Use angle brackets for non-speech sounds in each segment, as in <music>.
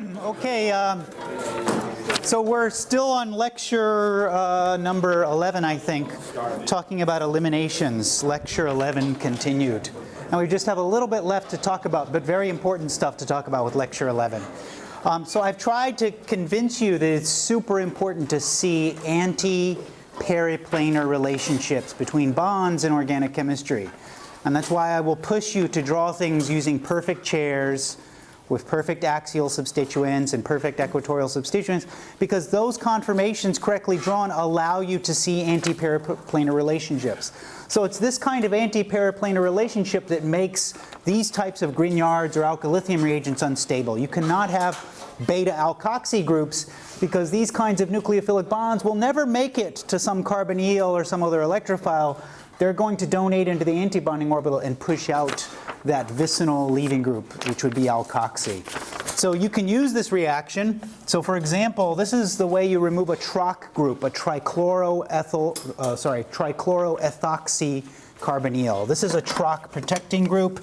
Okay, um, so we're still on lecture uh, number 11, I think, talking about eliminations. Lecture 11 continued. And we just have a little bit left to talk about, but very important stuff to talk about with lecture 11. Um, so I've tried to convince you that it's super important to see anti-periplanar relationships between bonds in organic chemistry. And that's why I will push you to draw things using perfect chairs, with perfect axial substituents and perfect equatorial substituents because those conformations correctly drawn allow you to see anti-periplanar relationships. So it's this kind of anti-periplanar relationship that makes these types of Grignards or alkylithium reagents unstable. You cannot have beta alkoxy groups because these kinds of nucleophilic bonds will never make it to some carbonyl or some other electrophile. They're going to donate into the antibonding orbital and push out that vicinal leaving group, which would be alkoxy. So you can use this reaction. So for example, this is the way you remove a TROC group, a trichloroethyl, uh, sorry, trichloroethoxy carbonyl. This is a TROC protecting group.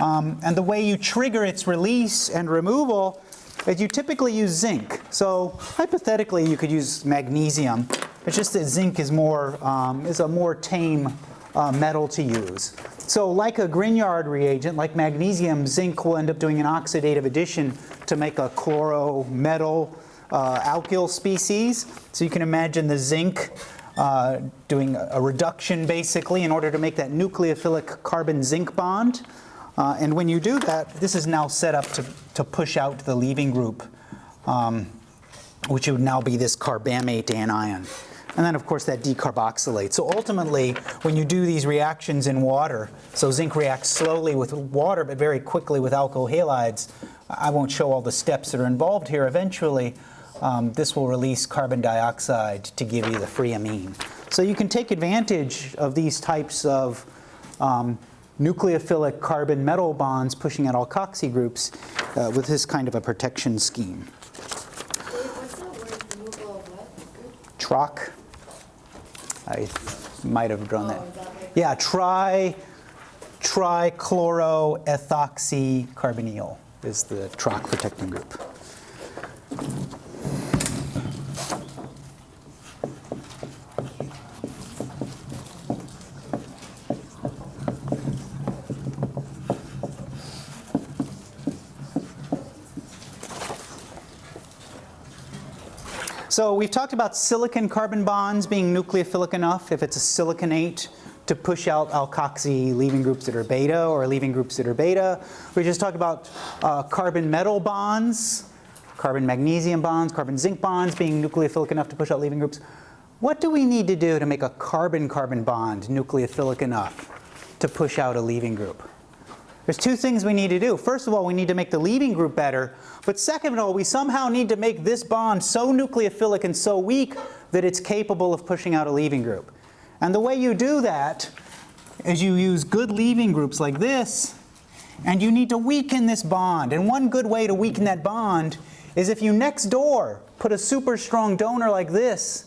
Um, and the way you trigger its release and removal is you typically use zinc. So hypothetically, you could use magnesium. It's just that zinc is more um, is a more tame uh, metal to use. So like a Grignard reagent, like magnesium, zinc will end up doing an oxidative addition to make a chloro metal uh, alkyl species. So you can imagine the zinc uh, doing a reduction basically in order to make that nucleophilic carbon zinc bond. Uh, and when you do that, this is now set up to, to push out the leaving group, um, which would now be this carbamate anion. And then of course that decarboxylates. So ultimately, when you do these reactions in water, so zinc reacts slowly with water but very quickly with alkyl halides, I won't show all the steps that are involved here. Eventually, um, this will release carbon dioxide to give you the free amine. So you can take advantage of these types of um, nucleophilic carbon metal bonds pushing out alkoxy groups uh, with this kind of a protection scheme. TROC. I might have drawn that. Yeah, tri trichloroethoxycarbonyl is the TROC protecting group. So we've talked about silicon carbon bonds being nucleophilic enough if it's a siliconate to push out alkoxy leaving groups that are beta or leaving groups that are beta. We just talked about uh, carbon metal bonds, carbon magnesium bonds, carbon zinc bonds being nucleophilic enough to push out leaving groups. What do we need to do to make a carbon-carbon bond nucleophilic enough to push out a leaving group? There's two things we need to do. First of all, we need to make the leaving group better. But second of all, we somehow need to make this bond so nucleophilic and so weak that it's capable of pushing out a leaving group. And the way you do that is you use good leaving groups like this, and you need to weaken this bond. And one good way to weaken that bond is if you next door put a super strong donor like this,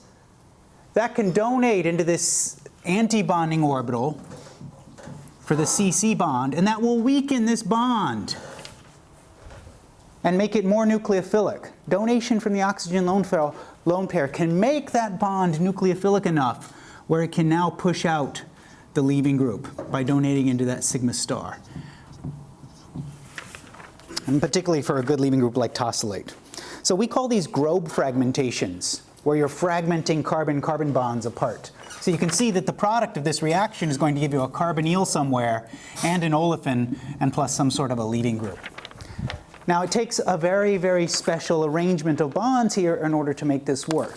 that can donate into this antibonding orbital for the CC bond, and that will weaken this bond and make it more nucleophilic. Donation from the oxygen lone pair, lone pair can make that bond nucleophilic enough where it can now push out the leaving group by donating into that sigma star. And particularly for a good leaving group like tosylate. So we call these Grob fragmentations, where you're fragmenting carbon-carbon bonds apart. So you can see that the product of this reaction is going to give you a carbonyl somewhere and an olefin and plus some sort of a leaving group. Now it takes a very, very special arrangement of bonds here in order to make this work.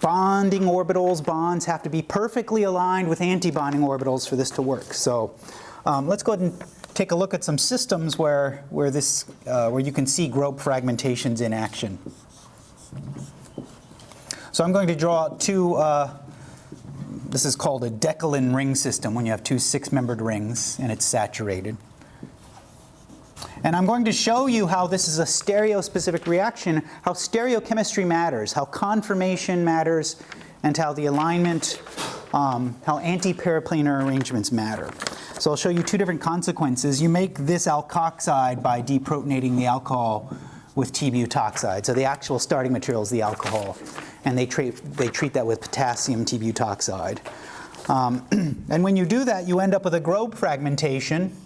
Bonding orbitals, bonds have to be perfectly aligned with antibonding orbitals for this to work. So um, let's go ahead and take a look at some systems where, where, this, uh, where you can see Grob fragmentations in action. So I'm going to draw two uh, this is called a Decalin ring system when you have two six-membered rings and it's saturated. And I'm going to show you how this is a stereospecific reaction, how stereochemistry matters, how conformation matters, and how the alignment, um, how anti-periplanar arrangements matter. So I'll show you two different consequences. You make this alkoxide by deprotonating the alcohol with T-butoxide. So the actual starting material is the alcohol, and they treat, they treat that with potassium T-butoxide. Um, <clears throat> and when you do that, you end up with a Grob fragmentation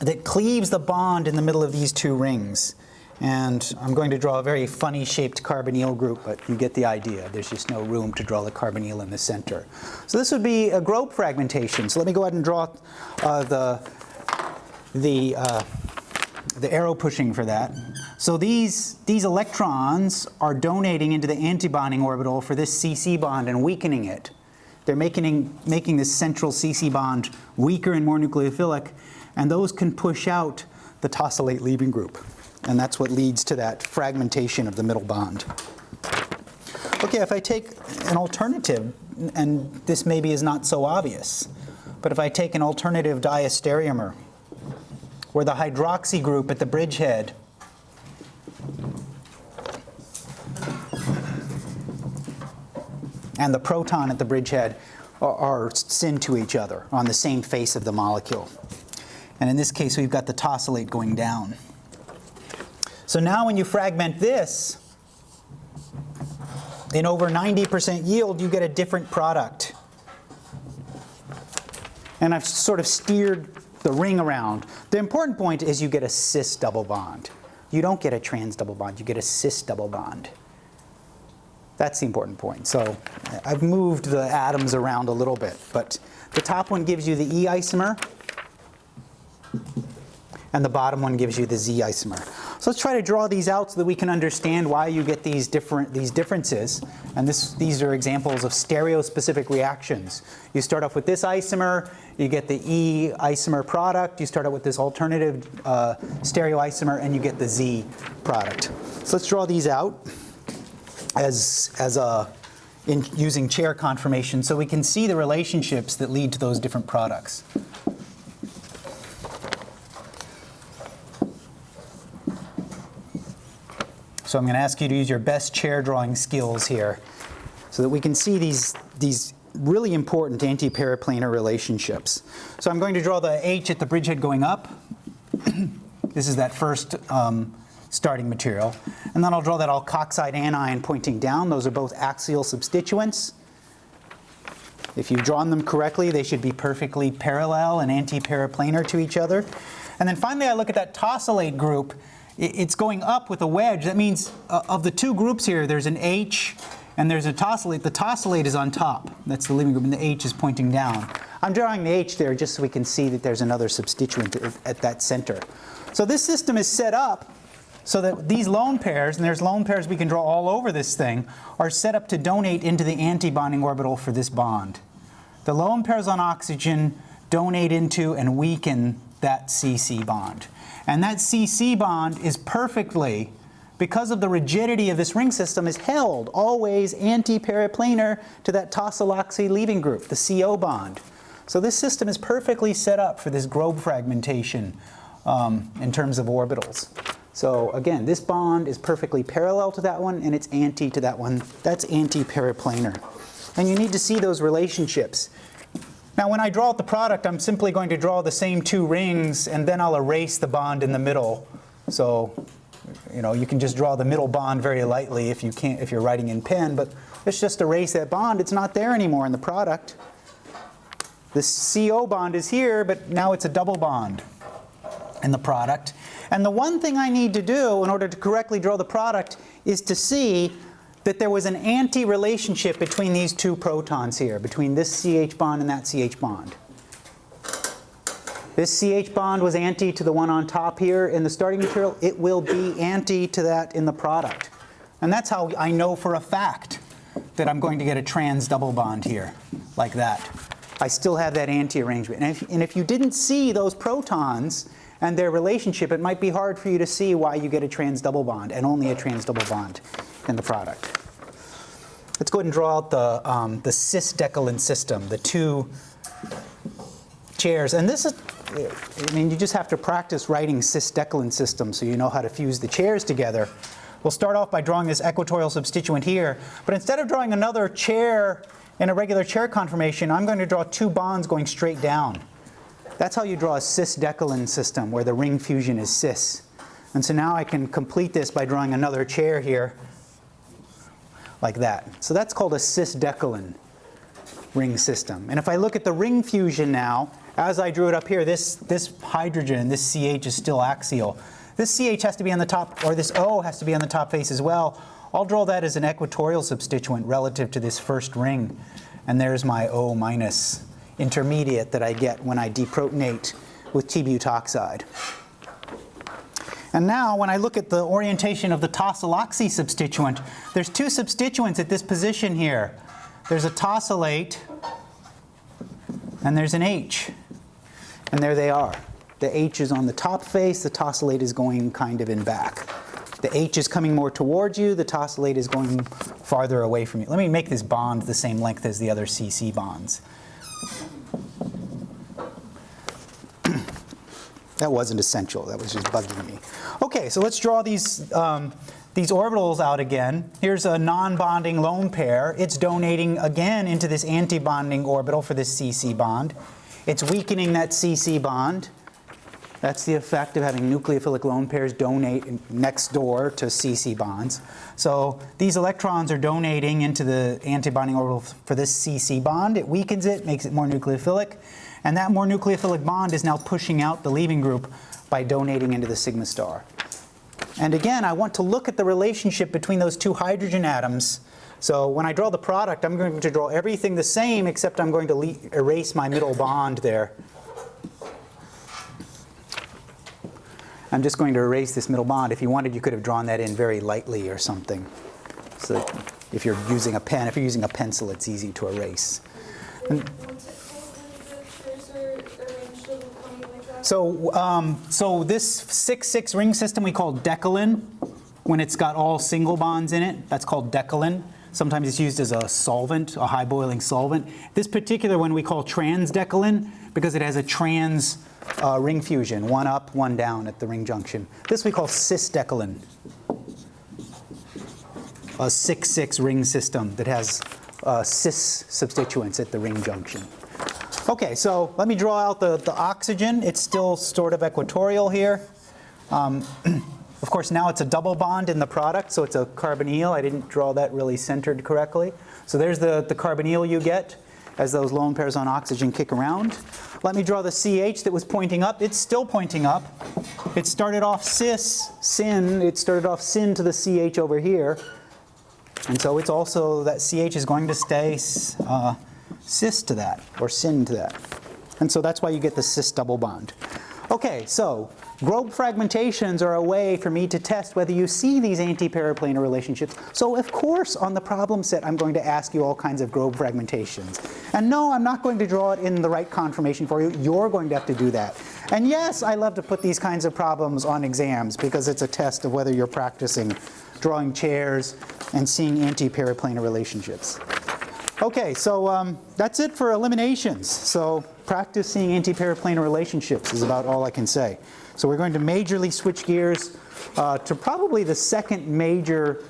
that cleaves the bond in the middle of these two rings. And I'm going to draw a very funny shaped carbonyl group, but you get the idea. There's just no room to draw the carbonyl in the center. So this would be a Grob fragmentation. So let me go ahead and draw uh, the, the, uh, the arrow pushing for that. So these, these electrons are donating into the antibonding orbital for this CC bond and weakening it. They're making, making this central CC bond weaker and more nucleophilic, and those can push out the tosylate leaving group. And that's what leads to that fragmentation of the middle bond. Okay, if I take an alternative, and this maybe is not so obvious, but if I take an alternative diastereomer, where the hydroxy group at the bridgehead and the proton at the bridgehead are, are syn to each other on the same face of the molecule. And in this case, we've got the tosylate going down. So now when you fragment this, in over 90% yield, you get a different product. And I've sort of steered the ring around. The important point is you get a cis double bond. You don't get a trans double bond, you get a cis double bond. That's the important point. So I've moved the atoms around a little bit, but the top one gives you the E isomer, and the bottom one gives you the Z isomer. So let's try to draw these out so that we can understand why you get these different these differences. And this, these are examples of stereospecific reactions. You start off with this isomer, you get the E isomer product. You start out with this alternative uh, stereoisomer, and you get the Z product. So let's draw these out as as a in using chair conformation so we can see the relationships that lead to those different products. So I'm going to ask you to use your best chair drawing skills here so that we can see these, these really important anti-periplanar relationships. So I'm going to draw the H at the bridgehead going up. <clears throat> this is that first um, starting material. And then I'll draw that alkoxide anion pointing down. Those are both axial substituents. If you've drawn them correctly, they should be perfectly parallel and anti-periplanar to each other. And then finally, I look at that tosylate group it's going up with a wedge. That means uh, of the two groups here, there's an H and there's a tosylate. The tosylate is on top. That's the leaving group, and the H is pointing down. I'm drawing the H there just so we can see that there's another substituent at that center. So this system is set up so that these lone pairs, and there's lone pairs we can draw all over this thing, are set up to donate into the antibonding orbital for this bond. The lone pairs on oxygen donate into and weaken that CC bond. And that CC bond is perfectly, because of the rigidity of this ring system, is held always anti-periplanar to that tosyloxy leaving group, the CO bond. So this system is perfectly set up for this Grob fragmentation um, in terms of orbitals. So again, this bond is perfectly parallel to that one and it's anti to that one. That's anti-periplanar. And you need to see those relationships. Now when I draw out the product, I'm simply going to draw the same two rings and then I'll erase the bond in the middle. So, you know, you can just draw the middle bond very lightly if you can't, if you're writing in pen, but let's just erase that bond. It's not there anymore in the product. The CO bond is here, but now it's a double bond in the product. And the one thing I need to do in order to correctly draw the product is to see that there was an anti-relationship between these two protons here, between this CH bond and that CH bond. This CH bond was anti to the one on top here in the starting material. It will be anti to that in the product. And that's how I know for a fact that I'm going to get a trans double bond here, like that. I still have that anti-arrangement. And and if you didn't see those protons and their relationship, it might be hard for you to see why you get a trans double bond and only a trans double bond in the product. Let's go ahead and draw out the, um, the cis-decalin system, the two chairs. And this is, I mean, you just have to practice writing cis-decalin systems so you know how to fuse the chairs together. We'll start off by drawing this equatorial substituent here, but instead of drawing another chair in a regular chair conformation, I'm going to draw two bonds going straight down. That's how you draw a cis-decalin system where the ring fusion is cis. And so now I can complete this by drawing another chair here, like that. So that's called a cis-decalin ring system. And if I look at the ring fusion now, as I drew it up here, this, this hydrogen, this CH is still axial. This CH has to be on the top, or this O has to be on the top face as well. I'll draw that as an equatorial substituent relative to this first ring. And there's my O minus intermediate that I get when I deprotonate with T-butoxide. And now when I look at the orientation of the tosyloxy substituent, there's two substituents at this position here. There's a tosylate and there's an H. And there they are. The H is on the top face, the tosylate is going kind of in back. The H is coming more towards you, the tosylate is going farther away from you. Let me make this bond the same length as the other CC bonds. That wasn't essential, that was just bugging me. Okay, so let's draw these, um, these orbitals out again. Here's a non-bonding lone pair. It's donating again into this anti-bonding orbital for this CC bond. It's weakening that CC bond. That's the effect of having nucleophilic lone pairs donate next door to CC bonds. So these electrons are donating into the antibonding orbital for this CC bond. It weakens it, makes it more nucleophilic. And that more nucleophilic bond is now pushing out the leaving group by donating into the sigma star. And again, I want to look at the relationship between those two hydrogen atoms. So when I draw the product, I'm going to draw everything the same, except I'm going to erase my middle bond there. I'm just going to erase this middle bond. If you wanted, you could have drawn that in very lightly or something. So if you're using a pen, if you're using a pencil, it's easy to erase. And so, um, so this 6-6 ring system we call decalin. When it's got all single bonds in it, that's called decalin. Sometimes it's used as a solvent, a high boiling solvent. This particular one we call transdecalin because it has a trans uh, ring fusion, one up, one down at the ring junction. This we call cisdecalin, a 6-6 ring system that has uh, cis substituents at the ring junction. Okay, so let me draw out the, the oxygen. It's still sort of equatorial here. Um, <clears throat> of course, now it's a double bond in the product, so it's a carbonyl. I didn't draw that really centered correctly. So there's the, the carbonyl you get as those lone pairs on oxygen kick around. Let me draw the CH that was pointing up. It's still pointing up. It started off cis, syn. It started off syn to the CH over here. And so it's also, that CH is going to stay uh, cis to that, or syn to that. And so that's why you get the cis double bond. Okay, so Grob fragmentations are a way for me to test whether you see these anti-periplanar relationships. So of course, on the problem set, I'm going to ask you all kinds of Grob fragmentations. And no, I'm not going to draw it in the right conformation for you. You're going to have to do that. And yes, I love to put these kinds of problems on exams because it's a test of whether you're practicing drawing chairs and seeing anti-periplanar relationships. Okay, so um, that's it for eliminations. So practicing seeing anti-periplanar relationships is about all I can say. So we're going to majorly switch gears uh, to probably the second major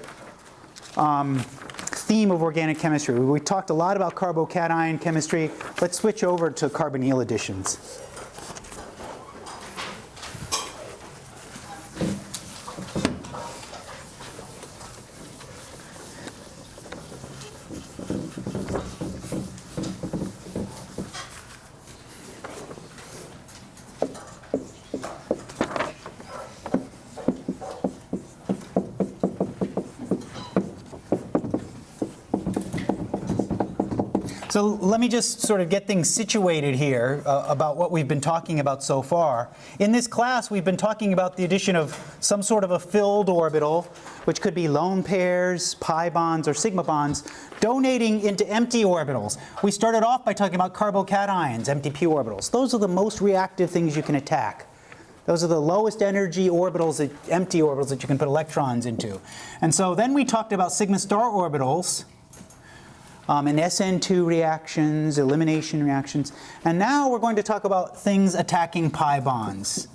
um, theme of organic chemistry. We talked a lot about carbocation chemistry. Let's switch over to carbonyl additions. So let me just sort of get things situated here uh, about what we've been talking about so far. In this class, we've been talking about the addition of some sort of a filled orbital, which could be lone pairs, pi bonds, or sigma bonds, donating into empty orbitals. We started off by talking about carbocations, empty p orbitals. Those are the most reactive things you can attack. Those are the lowest energy orbitals, that, empty orbitals that you can put electrons into. And so then we talked about sigma star orbitals, um, and SN2 reactions, elimination reactions. And now we're going to talk about things attacking pi bonds,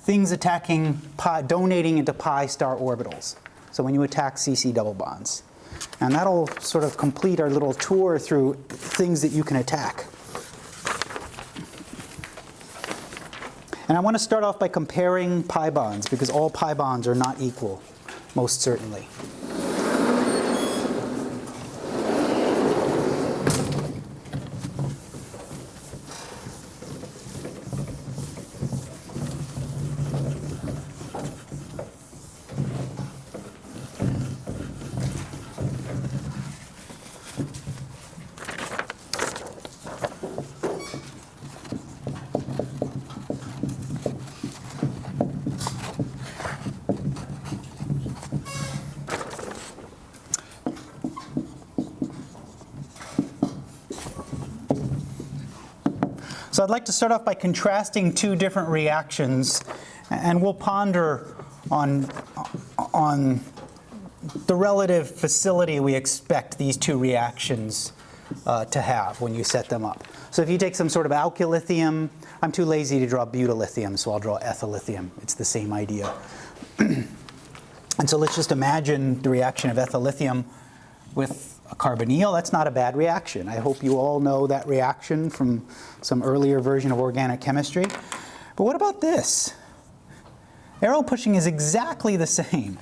things attacking pi, donating into pi star orbitals. So when you attack CC double bonds. And that'll sort of complete our little tour through things that you can attack. And I want to start off by comparing pi bonds because all pi bonds are not equal, most certainly. So I'd like to start off by contrasting two different reactions and we'll ponder on, on the relative facility we expect these two reactions uh, to have when you set them up. So if you take some sort of alkylithium, I'm too lazy to draw butylithium, so I'll draw ethylithium. It's the same idea. <clears throat> and so let's just imagine the reaction of ethylithium with a carbonyl, that's not a bad reaction. I hope you all know that reaction from some earlier version of organic chemistry. But what about this? Arrow pushing is exactly the same,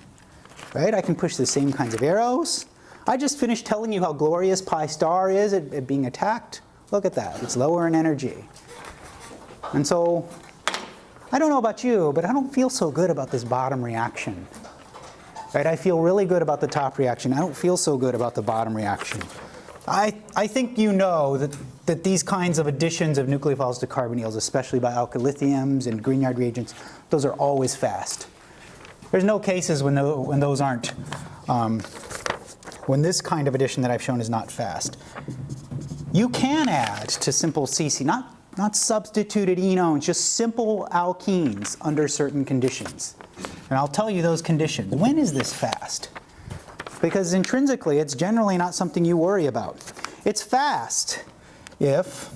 right? I can push the same kinds of arrows. I just finished telling you how glorious pi star is at, at being attacked. Look at that, it's lower in energy. And so, I don't know about you, but I don't feel so good about this bottom reaction. Right? I feel really good about the top reaction. I don't feel so good about the bottom reaction. I, I think you know that, that these kinds of additions of nucleophiles to carbonyls, especially by alkylithiums and Grignard reagents, those are always fast. There's no cases when, the, when those aren't, um, when this kind of addition that I've shown is not fast. You can add to simple CC, not, not substituted enones, just simple alkenes under certain conditions. And I'll tell you those conditions. When is this fast? Because intrinsically, it's generally not something you worry about. It's fast if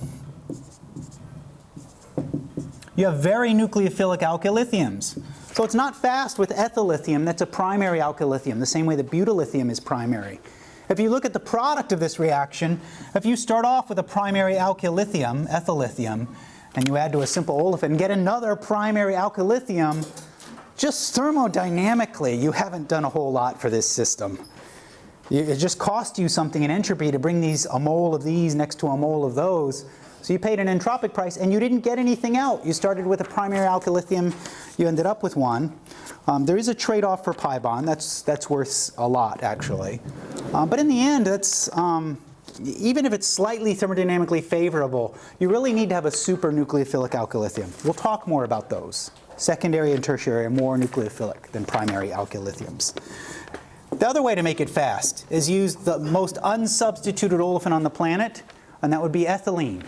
you have very nucleophilic alkylithiums. So it's not fast with ethyllithium that's a primary alkylithium, the same way that butylithium is primary. If you look at the product of this reaction, if you start off with a primary alkylithium, ethyllithium, and you add to a simple olefin get another primary alkylithium, just thermodynamically, you haven't done a whole lot for this system. It just cost you something in entropy to bring these a mole of these next to a mole of those. So you paid an entropic price and you didn't get anything out. You started with a primary alkylithium, you ended up with one. Um, there is a trade-off for pi bond. That's, that's worth a lot, actually. Um, but in the end, that's, um, even if it's slightly thermodynamically favorable, you really need to have a super nucleophilic alkylithium. We'll talk more about those. Secondary and tertiary are more nucleophilic than primary alkylithiums. The other way to make it fast is use the most unsubstituted olefin on the planet, and that would be ethylene.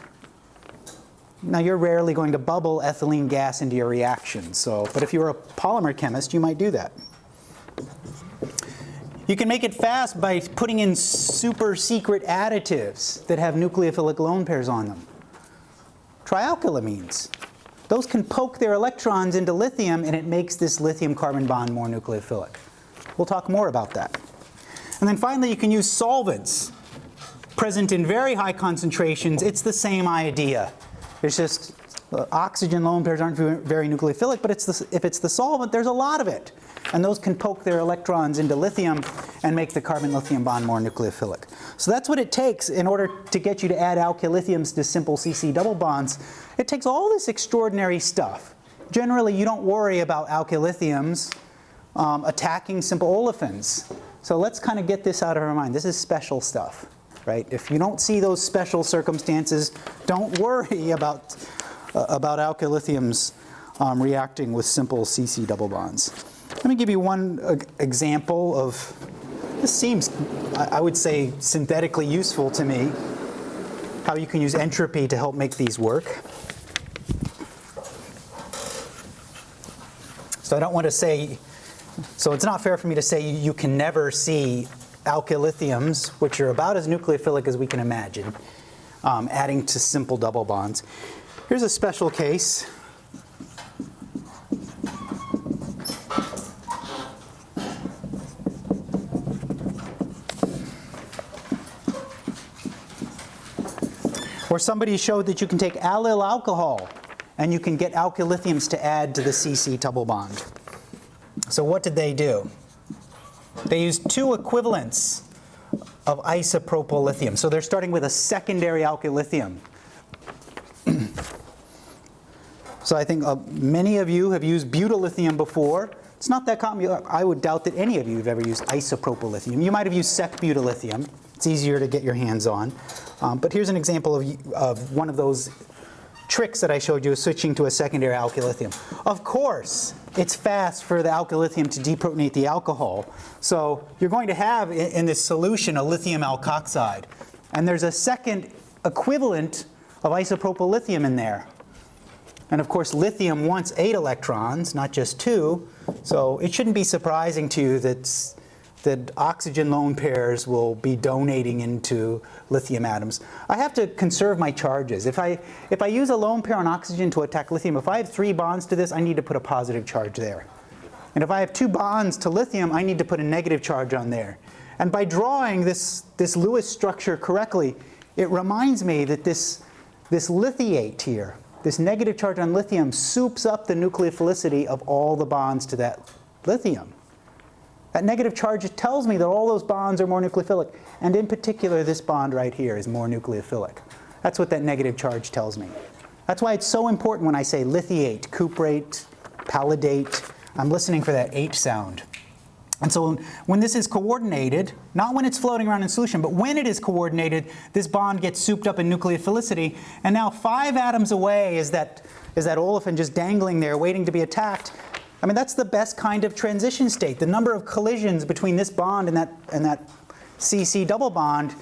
Now you're rarely going to bubble ethylene gas into your reaction, so, but if you were a polymer chemist, you might do that. You can make it fast by putting in super secret additives that have nucleophilic lone pairs on them. Trialkylamines. Those can poke their electrons into lithium and it makes this lithium carbon bond more nucleophilic. We'll talk more about that. And then finally, you can use solvents present in very high concentrations. It's the same idea. It's just uh, oxygen lone pairs aren't very nucleophilic, but it's the, if it's the solvent, there's a lot of it. And those can poke their electrons into lithium and make the carbon-lithium bond more nucleophilic. So that's what it takes in order to get you to add alkyl lithiums to simple CC double bonds. It takes all this extraordinary stuff. Generally, you don't worry about alkylithiums um, attacking simple olefins. So let's kind of get this out of our mind. This is special stuff, right? If you don't see those special circumstances, don't worry <laughs> about, uh, about alkylithiums um, reacting with simple CC double bonds. Let me give you one uh, example of, this seems, I, would say, synthetically useful to me, how you can use entropy to help make these work. So I don't want to say, so it's not fair for me to say you can never see alkylithiums, which are about as nucleophilic as we can imagine, um, adding to simple double bonds. Here's a special case. Where somebody showed that you can take allyl alcohol and you can get alkylithiums to add to the CC double bond. So what did they do? They used two equivalents of isopropyl lithium. So they're starting with a secondary alkylithium. <clears throat> so I think uh, many of you have used butyllithium before. It's not that common. I would doubt that any of you have ever used isopropyl lithium. You might have used sec butyllithium. It's easier to get your hands on. Um, but here's an example of, of one of those tricks that I showed you switching to a secondary alkylithium. Of course, it's fast for the alkylithium to deprotonate the alcohol. So you're going to have in, in this solution a lithium alkoxide. And there's a second equivalent of isopropyl lithium in there. And of course, lithium wants eight electrons, not just two. So it shouldn't be surprising to you that that oxygen lone pairs will be donating into lithium atoms. I have to conserve my charges. If I, if I use a lone pair on oxygen to attack lithium, if I have three bonds to this, I need to put a positive charge there. And if I have two bonds to lithium, I need to put a negative charge on there. And by drawing this, this Lewis structure correctly, it reminds me that this, this lithiate here, this negative charge on lithium soups up the nucleophilicity of all the bonds to that lithium. That negative charge tells me that all those bonds are more nucleophilic. And in particular, this bond right here is more nucleophilic. That's what that negative charge tells me. That's why it's so important when I say lithiate, cuprate, palladate. I'm listening for that H sound. And so when this is coordinated, not when it's floating around in solution, but when it is coordinated, this bond gets souped up in nucleophilicity. And now five atoms away is that, is that olefin just dangling there waiting to be attacked. I mean, that's the best kind of transition state. The number of collisions between this bond and that, and that CC double bond,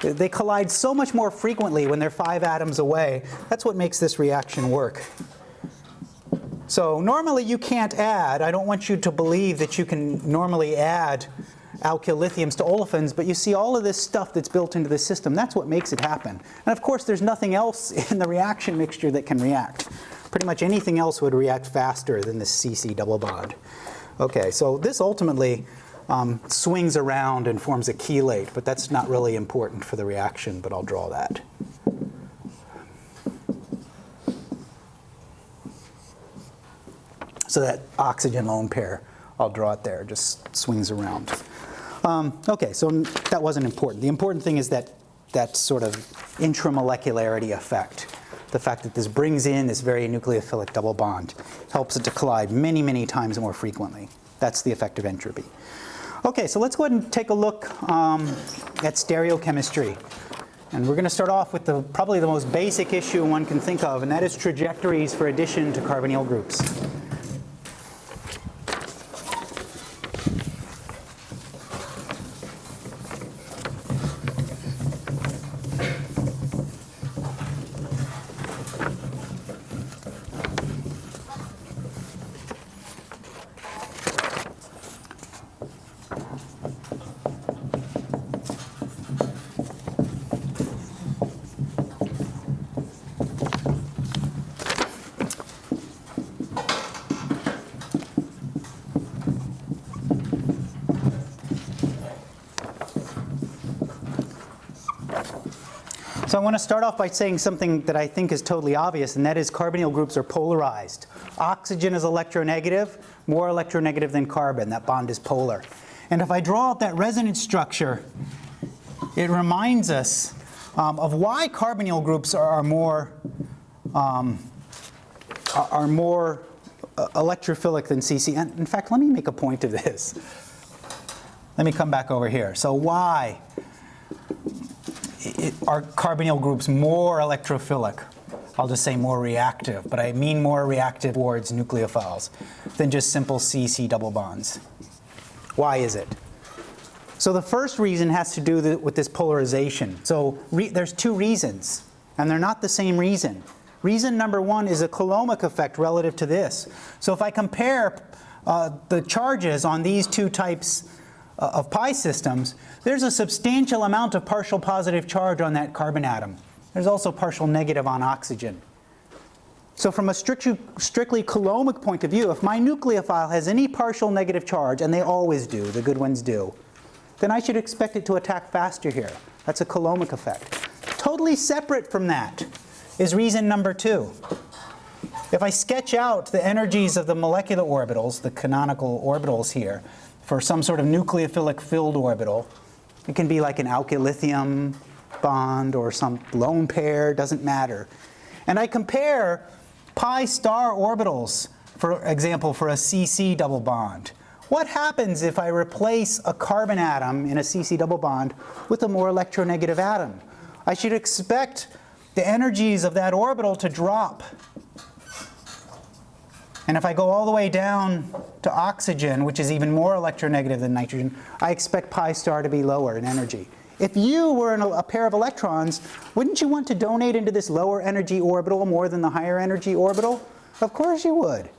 they collide so much more frequently when they're five atoms away. That's what makes this reaction work. So normally you can't add, I don't want you to believe that you can normally add alkyl lithiums to olefins, but you see all of this stuff that's built into the system. That's what makes it happen. And of course, there's nothing else <laughs> in the reaction mixture that can react. Pretty much anything else would react faster than this CC double bond. Okay, so this ultimately um, swings around and forms a chelate, but that's not really important for the reaction, but I'll draw that. So that oxygen lone pair, I'll draw it there, just swings around. Um, okay, so that wasn't important. The important thing is that that sort of intramolecularity effect the fact that this brings in this very nucleophilic double bond helps it to collide many, many times more frequently. That's the effect of entropy. Okay, so let's go ahead and take a look um, at stereochemistry. And we're going to start off with the, probably the most basic issue one can think of, and that is trajectories for addition to carbonyl groups. Want to start off by saying something that I think is totally obvious, and that is carbonyl groups are polarized. Oxygen is electronegative, more electronegative than carbon. That bond is polar. And if I draw out that resonance structure, it reminds us um, of why carbonyl groups are, are more um, are more uh, electrophilic than CC. And in fact, let me make a point of this. Let me come back over here. So why are carbonyl groups more electrophilic? I'll just say more reactive, but I mean more reactive towards nucleophiles than just simple CC double bonds. Why is it? So the first reason has to do with this polarization. So there's two reasons, and they're not the same reason. Reason number one is a Coulombic effect relative to this. So if I compare uh, the charges on these two types Uh, of pi systems, there's a substantial amount of partial positive charge on that carbon atom. There's also partial negative on oxygen. So from a strictly, strictly Coulombic point of view, if my nucleophile has any partial negative charge, and they always do, the good ones do, then I should expect it to attack faster here. That's a Coulombic effect. Totally separate from that is reason number two. If I sketch out the energies of the molecular orbitals, the canonical orbitals here, for some sort of nucleophilic filled orbital, it can be like an alkylithium bond or some lone pair, doesn't matter. And I compare pi star orbitals, for example, for a CC double bond. What happens if I replace a carbon atom in a CC double bond with a more electronegative atom? I should expect the energies of that orbital to drop. And if I go all the way down to oxygen, which is even more electronegative than nitrogen, I expect pi star to be lower in energy. If you were a, pair of electrons, wouldn't you want to donate into this lower energy orbital more than the higher energy orbital? Of course you would.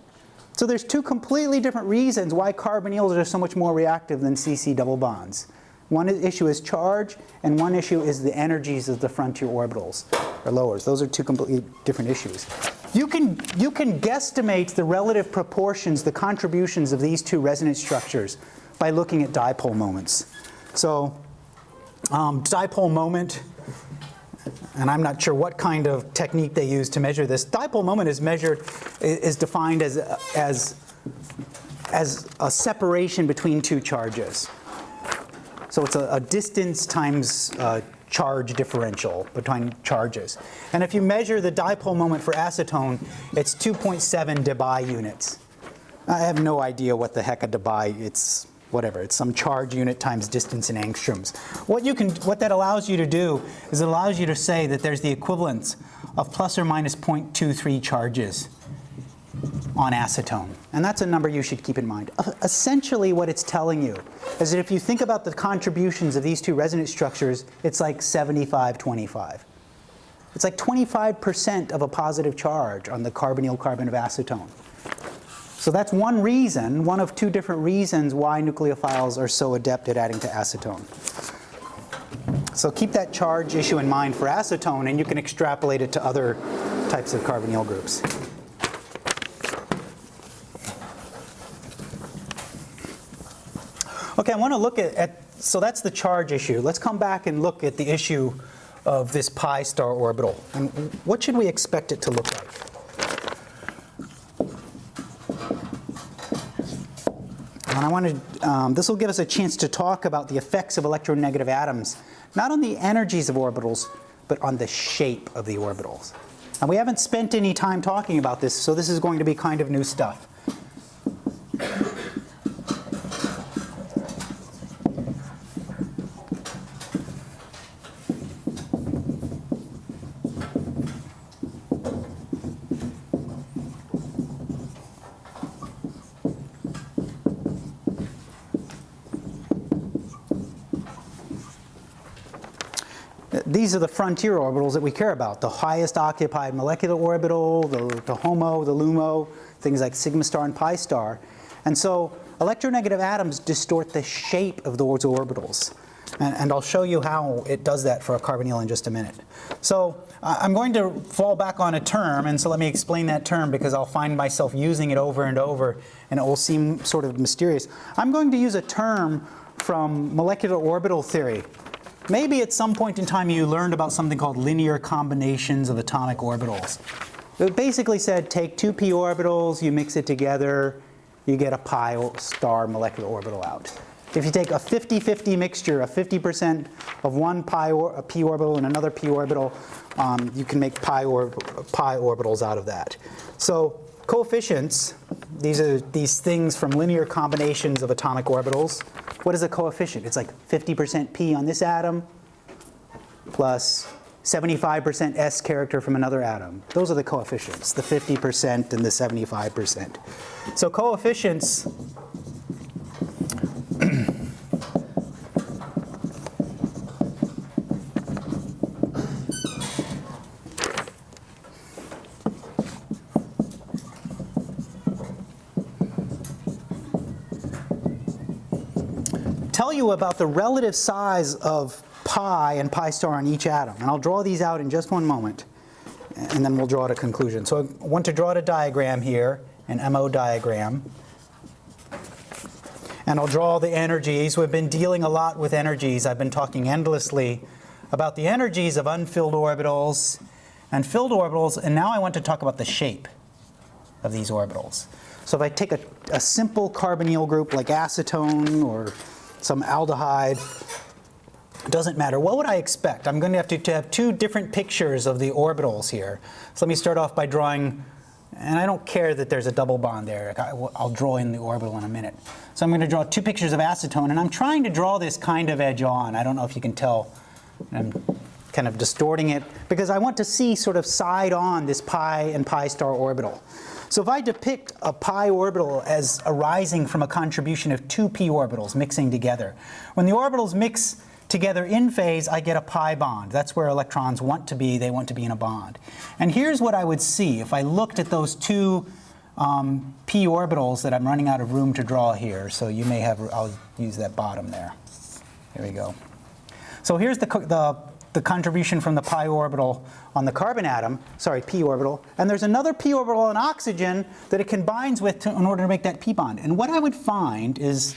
So there's two completely different reasons why carbonyls are so much more reactive than CC double bonds. One issue is charge, and one issue is the energies of the frontier orbitals, or lowers. Those are two completely different issues. You can, you can guesstimate the relative proportions, the contributions of these two resonance structures by looking at dipole moments. So um, dipole moment, and I'm not sure what kind of technique they use to measure this. Dipole moment is measured, is defined as, as, as a separation between two charges. So it's a, a distance times uh, charge differential between charges. And if you measure the dipole moment for acetone, it's 2.7 debye units. I have no idea what the heck a debye, it's whatever, it's some charge unit times distance in angstroms. What, you can, what that allows you to do is it allows you to say that there's the equivalence of plus or minus 0.23 charges on acetone. And that's a number you should keep in mind. Uh, essentially what it's telling you is that if you think about the contributions of these two resonance structures, it's like 75-25. It's like 25% of a positive charge on the carbonyl carbon of acetone. So that's one reason, one of two different reasons why nucleophiles are so adept at adding to acetone. So keep that charge issue in mind for acetone and you can extrapolate it to other types of carbonyl groups. Okay, I want to look at, at, so that's the charge issue. Let's come back and look at the issue of this pi star orbital. And what should we expect it to look like? And I want to, um, this will give us a chance to talk about the effects of electronegative atoms, not on the energies of orbitals, but on the shape of the orbitals. And we haven't spent any time talking about this, so this is going to be kind of new stuff. These are the frontier orbitals that we care about. The highest occupied molecular orbital, the, the HOMO, the LUMO, things like sigma star and pi star. And so electronegative atoms distort the shape of those orbitals. And, and, I'll show you how it does that for a carbonyl in just a minute. So uh, I'm going to fall back on a term, and so let me explain that term because I'll find myself using it over and over, and it will seem sort of mysterious. I'm going to use a term from molecular orbital theory Maybe at some point in time you learned about something called linear combinations of atomic orbitals. It basically said take two p orbitals, you mix it together, you get a pi star molecular orbital out. If you take a 50-50 mixture, a 50% of one pi or, p orbital and another p orbital, um, you can make pi, or, pi orbitals out of that. So coefficients, these are these things from linear combinations of atomic orbitals. What is a coefficient? It's like 50% p on this atom plus 75% s character from another atom. Those are the coefficients, the 50% and the 75%. So coefficients tell about the relative size of pi and pi star on each atom. And I'll draw these out in just one moment, and then we'll draw a conclusion. So I want to draw a diagram here, an MO diagram. And I'll draw the energies. We've been dealing a lot with energies. I've been talking endlessly about the energies of unfilled orbitals and filled orbitals, and now I want to talk about the shape. of these orbitals. So if I take a, a simple carbonyl group like acetone or some aldehyde, doesn't matter. What would I expect? I'm going to have to, to have two different pictures of the orbitals here. So let me start off by drawing, and I don't care that there's a double bond there. I'll draw in the orbital in a minute. So I'm going to draw two pictures of acetone, and I'm trying to draw this kind of edge on. I don't know if you can tell. I'm kind of distorting it because I want to see sort of side on this pi and pi star orbital. So if I depict a pi orbital as arising from a contribution of two p orbitals mixing together, when the orbitals mix together in phase, I get a pi bond. That's where electrons want to be. They want to be in a bond. And here's what I would see if I looked at those two um, p orbitals that I'm running out of room to draw here. So you may have, I'll use that bottom there. There we go. So here's the, the, the contribution from the pi orbital on the carbon atom, sorry, p orbital, and there's another p orbital on oxygen that it combines with to, in order to make that p bond. And what I would find is,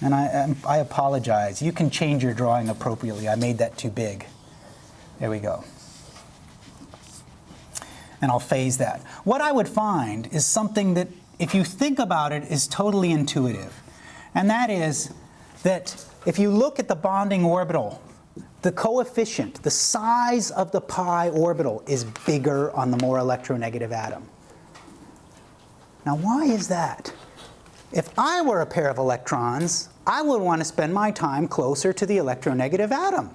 and I, um, I apologize, you can change your drawing appropriately. I made that too big. There we go. And I'll phase that. What I would find is something that, if you think about it, is totally intuitive. And that is that if you look at the bonding orbital, the coefficient, the size of the pi orbital is bigger on the more electronegative atom. Now why is that? If I were a pair of electrons, I would want to spend my time closer to the electronegative atom.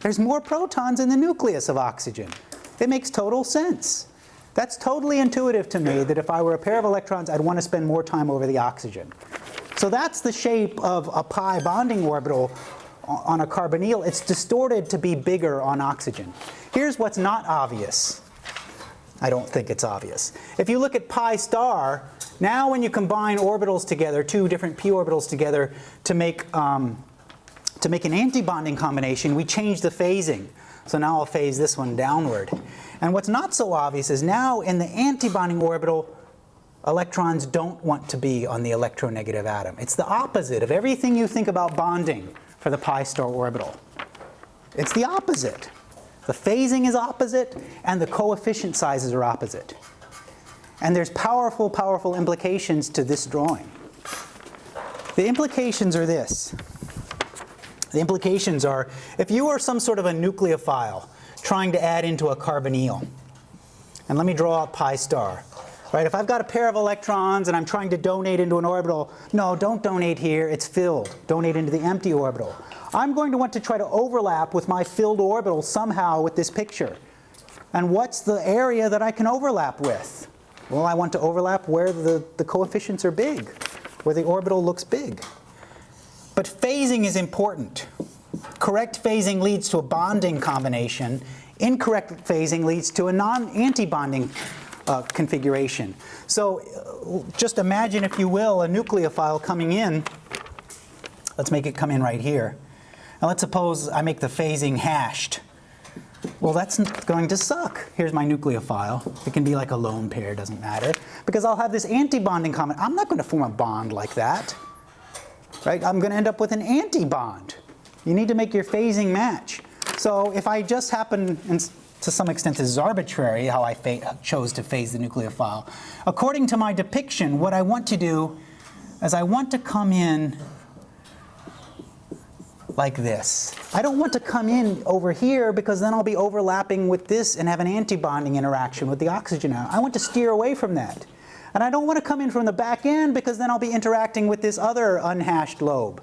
There's more protons in the nucleus of oxygen. It makes total sense. That's totally intuitive to me that if I were a pair of electrons, I'd want to spend more time over the oxygen. So that's the shape of a pi bonding orbital on a carbonyl. It's distorted to be bigger on oxygen. Here's what's not obvious. I don't think it's obvious. If you look at pi star, now when you combine orbitals together, two different p orbitals together to make, um, to make an antibonding combination, we change the phasing. So now I'll phase this one downward. And what's not so obvious is now in the antibonding orbital, electrons don't want to be on the electronegative atom. It's the opposite of everything you think about bonding for the pi star orbital. It's the opposite. The phasing is opposite and the coefficient sizes are opposite. And there's powerful, powerful implications to this drawing. The implications are this. The implications are, if you are some sort of a nucleophile trying to add into a carbonyl, and let me draw out pi star. Right, if I've got a pair of electrons and I'm trying to donate into an orbital, no, don't donate here, it's filled. Donate into the empty orbital. I'm going to want to try to overlap with my filled orbital somehow with this picture. And what's the area that I can overlap with? Well, I want to overlap where the, the coefficients are big, where the orbital looks big. But phasing is important. Correct phasing leads to a bonding combination. Incorrect phasing leads to a non-antibonding uh, configuration. So uh, just imagine, if you will, a nucleophile coming in. Let's make it come in right here. Now let's suppose I make the phasing hashed. Well, that's going to suck. Here's my nucleophile. It can be like a lone pair, doesn't matter. Because I'll have this antibonding comment. I'm not going to form a bond like that. Right? I'm going to end up with an antibond. You need to make your phasing match. So if I just happen, and to some extent this is arbitrary how I chose to phase the nucleophile. According to my depiction, what I want to do is I want to come in like this. I don't want to come in over here because then I'll be overlapping with this and have an antibonding interaction with the oxygen. I want to steer away from that. And I don't want to come in from the back end because then I'll be interacting with this other unhashed lobe.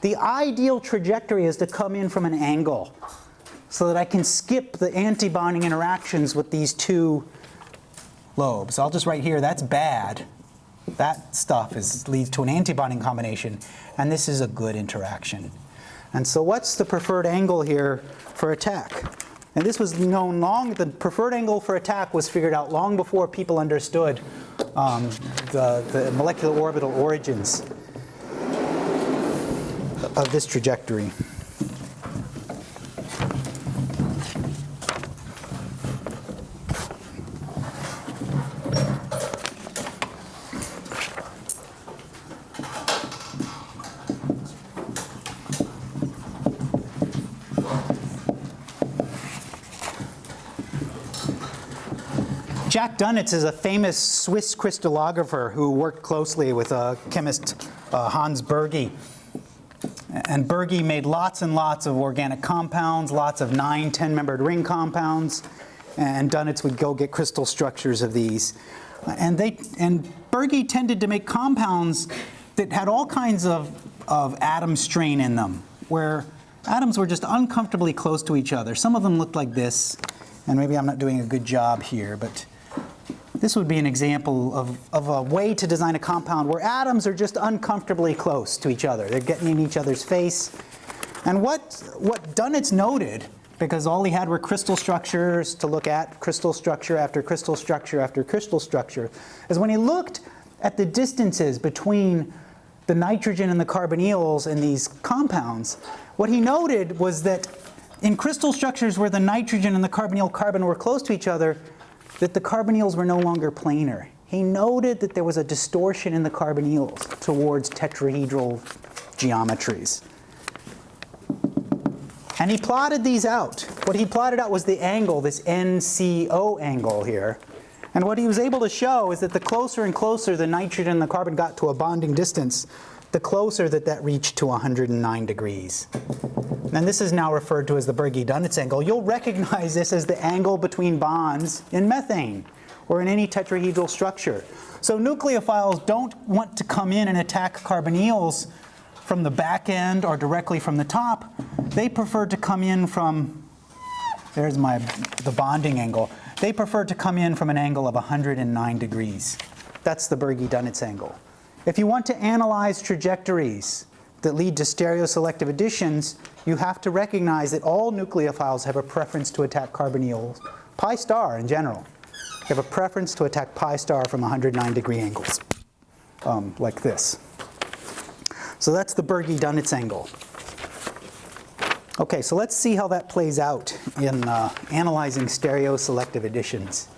The ideal trajectory is to come in from an angle so that I can skip the antibonding interactions with these two lobes. I'll just write here, that's bad. That stuff is, leads to an antibonding combination, and this is a good interaction. And so what's the preferred angle here for attack? And this was known long, the preferred angle for attack was figured out long before people understood um, the, the molecular orbital origins of this trajectory. Dunitz is a famous Swiss crystallographer who worked closely with a chemist, uh, Hans Bürgi. And Bürgi made lots and lots of organic compounds, lots of 9, 10-membered ring compounds, and Dunitz would go get crystal structures of these. And, they, and Bürgi tended to make compounds that had all kinds of, of atom strain in them, where atoms were just uncomfortably close to each other. Some of them looked like this, and maybe I'm not doing a good job here, but this would be an example of, of a way to design a compound where atoms are just uncomfortably close to each other. They're getting in each other's face. And what, what Dunitz noted, because all he had were crystal structures to look at, crystal structure after crystal structure after crystal structure, is when he looked at the distances between the nitrogen and the carbonyls in these compounds, what he noted was that in crystal structures where the nitrogen and the carbonyl carbon were close to each other, that the carbonyls were no longer planar. He noted that there was a distortion in the carbonyls towards tetrahedral geometries. And he plotted these out. What he plotted out was the angle, this NCO angle here. And what he was able to show is that the closer and closer the nitrogen and the carbon got to a bonding distance, the closer that that reached to 109 degrees. And this is now referred to as the Bürgi-Dunitz angle. You'll recognize this as the angle between bonds in methane or in any tetrahedral structure. So nucleophiles don't want to come in and attack carbonyls from the back end or directly from the top. They prefer to come in from, there's my, the bonding angle. They prefer to come in from an angle of 109 degrees. That's the Bürgi-Dunitz angle. If you want to analyze trajectories that lead to stereoselective additions, you have to recognize that all nucleophiles have a preference to attack carbonyls, pi star in general. They have a preference to attack pi star from 109 degree angles, um, like this. So that's the Bürgi-Dunitz angle. Okay, so let's see how that plays out in uh, analyzing stereoselective additions.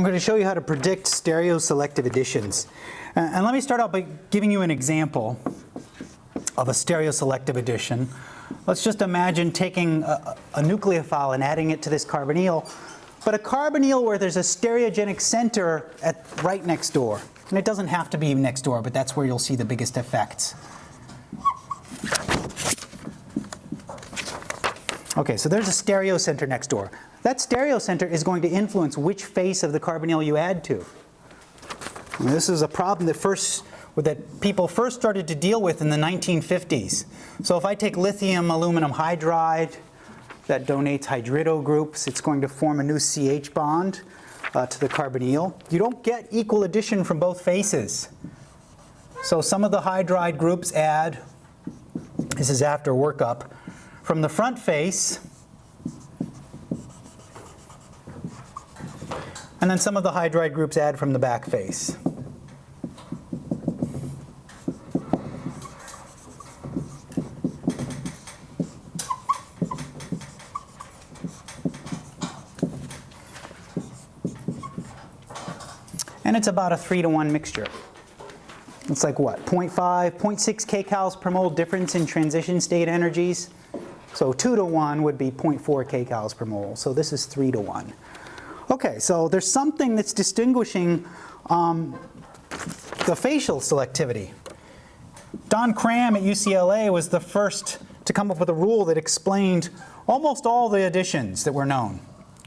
I'm going to show you how to predict stereoselective additions. Uh, and let me start out by giving you an example of a stereoselective addition. Let's just imagine taking a, a nucleophile and adding it to this carbonyl, but a carbonyl where there's a stereogenic center at right next door. And it doesn't have to be next door, but that's where you'll see the biggest effects. Okay, so there's a stereocenter next door. That stereocenter is going to influence which face of the carbonyl you add to. And this is a problem that first that people first started to deal with in the 1950s. So if I take lithium aluminum hydride that donates hydrido groups, it's going to form a new CH bond uh, to the carbonyl. You don't get equal addition from both faces. So some of the hydride groups add, this is after workup, from the front face, And then some of the hydride groups add from the back face. And it's about a 3 to 1 mixture. It's like what, 0.5, 0.6 kcals per mole difference in transition state energies. So 2 to 1 would be 0.4 kcals per mole. So this is 3 to 1. Okay, so there's something that's distinguishing um, the facial selectivity. Don Cram at UCLA was the first to come up with a rule that explained almost all the additions that were known.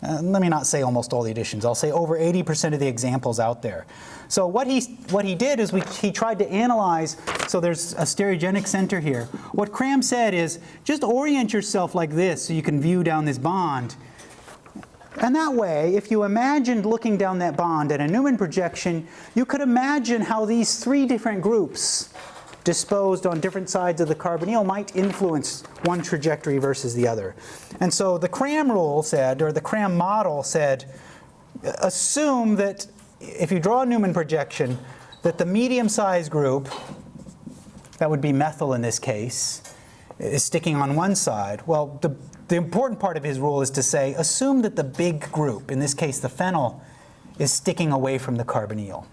Uh, let me not say almost all the additions, I'll say over 80% of the examples out there. So what he, what he did is we, he tried to analyze, so there's a stereogenic center here. What Cram said is just orient yourself like this so you can view down this bond And that way, if you imagined looking down that bond at a Newman projection, you could imagine how these three different groups disposed on different sides of the carbonyl might influence one trajectory versus the other. And so the Cram rule said, or the Cram model said, assume that if you draw a Newman projection, that the medium-sized group, that would be methyl in this case, is sticking on one side. Well, the, the important part of his rule is to say, assume that the big group, in this case the phenyl, is sticking away from the carbonyl.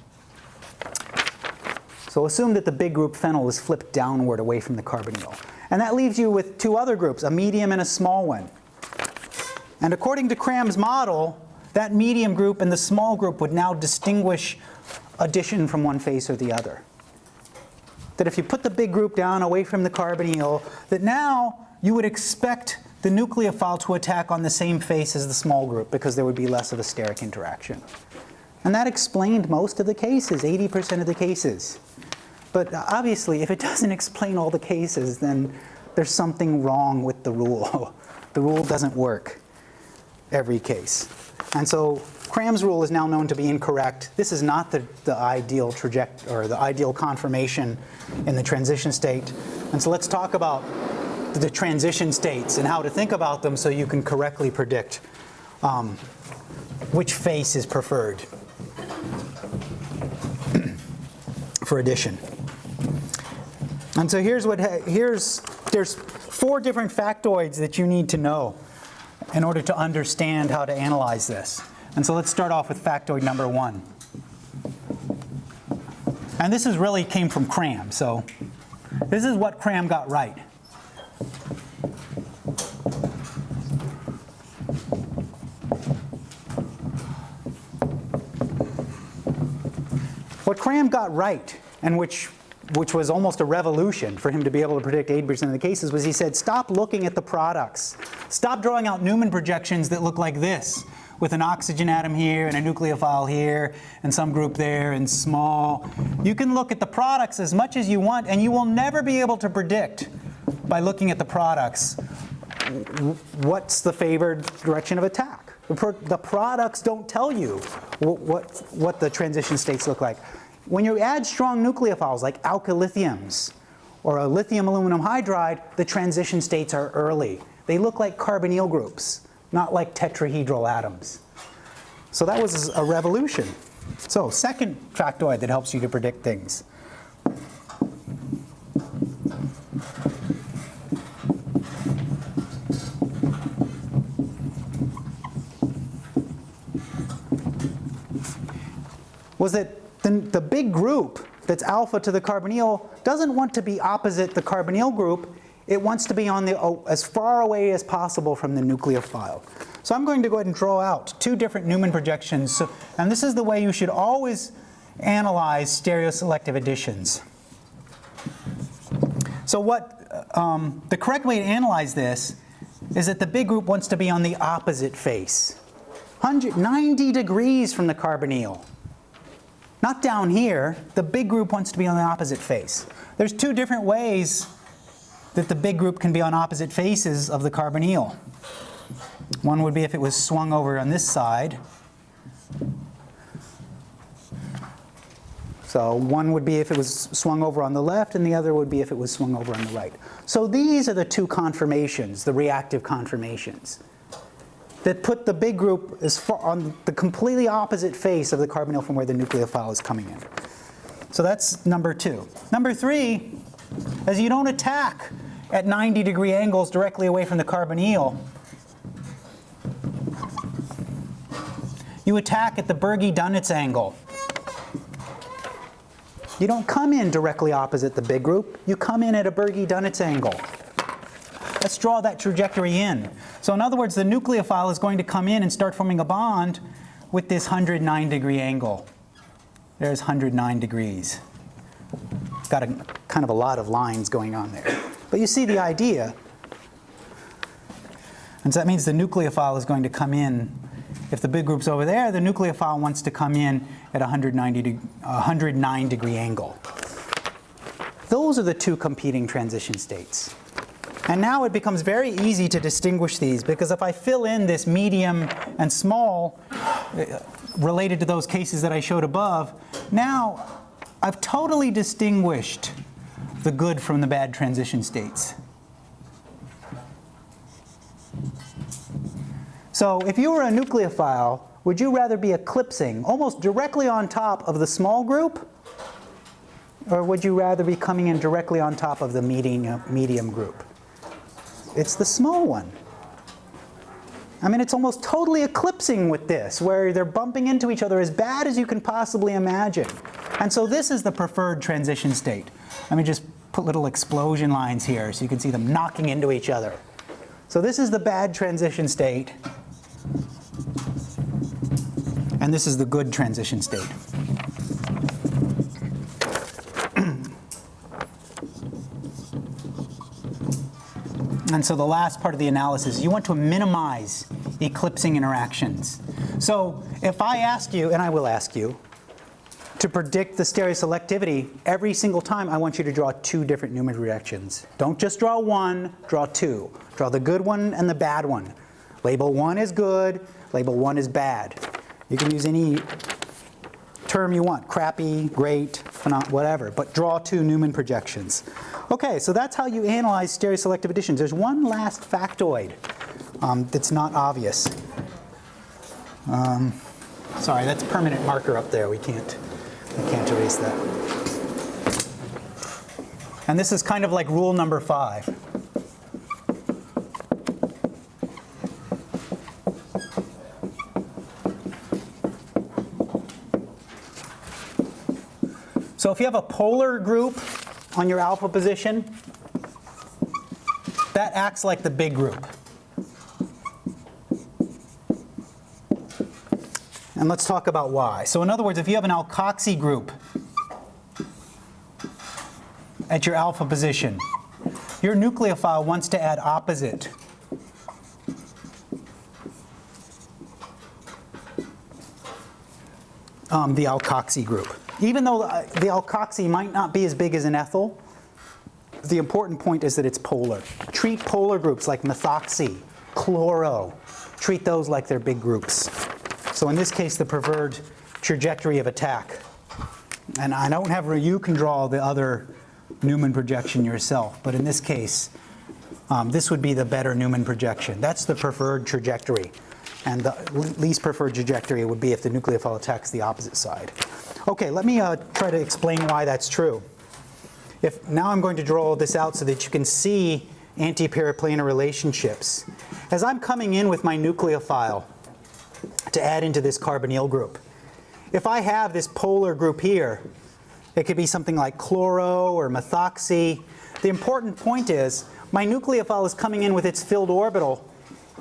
So assume that the big group phenyl is flipped downward away from the carbonyl. And that leaves you with two other groups, a medium and a small one. And according to Cram's model, that medium group and the small group would now distinguish addition from one face or the other. That if you put the big group down away from the carbonyl, that now you would expect the nucleophile to attack on the same face as the small group because there would be less of a steric interaction. And that explained most of the cases, 80% of the cases. But obviously, if it doesn't <laughs> explain all the cases, then there's something wrong with the rule. <laughs> the rule doesn't work every case. And so Cram's rule is now known to be incorrect. This is not the, the ideal trajectory or the ideal conformation in the transition state. And so let's talk about the transition states and how to think about them so you can correctly predict um, which face is preferred <clears throat> for addition. And so here's what here's there's four different factoids that you need to know in order to understand how to analyze this. And so let's start off with factoid number one. And this is really came from Cram, so this is what Cram got right. What Cram got right, and which which was almost a revolution for him to be able to predict 80% of the cases, was he said, stop looking at the products. Stop drawing out Newman projections that look like this, with an oxygen atom here and a nucleophile here and some group there and small. You can look at the products as much as you want and you will never be able to predict by looking at the products what's the favored direction of attack. The products don't tell you what, what the transition states look like. When you add strong nucleophiles like alkyllithiums or a lithium aluminum hydride, the transition states are early. They look like carbonyl groups, not like tetrahedral atoms. So that was a revolution. So second factoid that helps you to predict things. was that the, the big group that's alpha to the carbonyl doesn't want to be opposite the carbonyl group. It wants to be on the, oh, as far away as possible from the nucleophile. So I'm going to go ahead and draw out two different Newman projections. So, and this is the way you should always analyze stereoselective additions. So what, um, the correct way to analyze this is that the big group wants to be on the opposite face. 190 degrees from the carbonyl. Not down here. The big group wants to be on the opposite face. There's two different ways that the big group can be on opposite faces of the carbonyl. One would be if it was swung over on this side. So one would be if it was swung over on the left, and the other would be if it was swung over on the right. So these are the two conformations, the reactive conformations that put the big group on the completely opposite face of the carbonyl from where the nucleophile is coming in. So that's number two. Number three is you don't attack at 90 degree angles directly away from the carbonyl. You attack at the Bürgi-Dunitz angle. You don't come in directly opposite the big group, you come in at a Bürgi-Dunitz angle. Let's draw that trajectory in. So in other words, the nucleophile is going to come in and start forming a bond with this 109 degree angle. There's 109 degrees. It's got a, kind of a lot of lines going on there. But you see the idea. And so that means the nucleophile is going to come in. If the big group's over there, the nucleophile wants to come in at 190 de 109 degree angle. Those are the two competing transition states. And now it becomes very easy to distinguish these because if I fill in this medium and small uh, related to those cases that I showed above, now I've totally distinguished the good from the bad transition states. So if you were a nucleophile, would you rather be eclipsing almost directly on top of the small group? Or would you rather be coming in directly on top of the medium, medium group? It's the small one. I mean, it's almost totally eclipsing with this, where they're bumping into each other as bad as you can possibly imagine. And so this is the preferred transition state. Let me just put little explosion lines here so you can see them knocking into each other. So this is the bad transition state. And this is the good transition state. And so the last part of the analysis, you want to minimize eclipsing interactions. So if I ask you, and I will ask you, to predict the stereoselectivity, every single time I want you to draw two different Newman reactions. Don't just draw one, draw two. Draw the good one and the bad one. Label one is good, label one is bad. You can use any term you want, crappy, great, whatever, but draw two Newman projections. Okay, so that's how you analyze stereoselective additions. There's one last factoid um, that's not obvious. Um, sorry, that's permanent marker up there. We can't, we can't erase that. And this is kind of like rule number five. So if you have a polar group on your alpha position, that acts like the big group. And let's talk about why. So in other words, if you have an alkoxy group at your alpha position, your nucleophile wants to add opposite. Um, the alkoxy group. Even though uh, the alkoxy might not be as big as an ethyl, the important point is that it's polar. Treat polar groups like methoxy, chloro. Treat those like they're big groups. So in this case, the preferred trajectory of attack. And I don't have, you can draw the other Newman projection yourself, but in this case, um, this would be the better Newman projection. That's the preferred trajectory. And the least preferred trajectory would be if the nucleophile attacks the opposite side. Okay, let me uh, try to explain why that's true. If Now I'm going to draw this out so that you can see anti-periplanar relationships. As I'm coming in with my nucleophile to add into this carbonyl group, if I have this polar group here, it could be something like chloro or methoxy. The important point is my nucleophile is coming in with its filled orbital.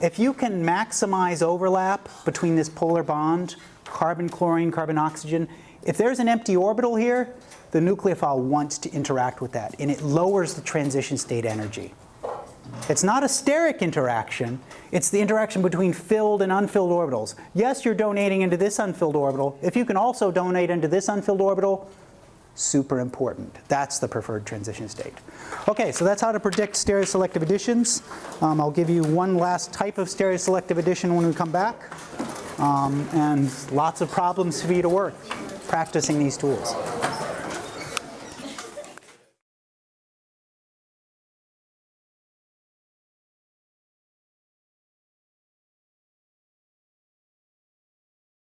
If you can maximize overlap between this polar bond, carbon, chlorine, carbon, oxygen, if there's an empty orbital here, the nucleophile wants to interact with that, and it lowers the transition state energy. It's not a steric interaction, it's the interaction between filled and unfilled orbitals. Yes, you're donating into this unfilled orbital. If you can also donate into this unfilled orbital, super important. That's the preferred transition state. Okay, so that's how to predict stereoselective additions. Um, I'll give you one last type of stereoselective addition when we come back. Um, and lots of problems for you to work practicing these tools.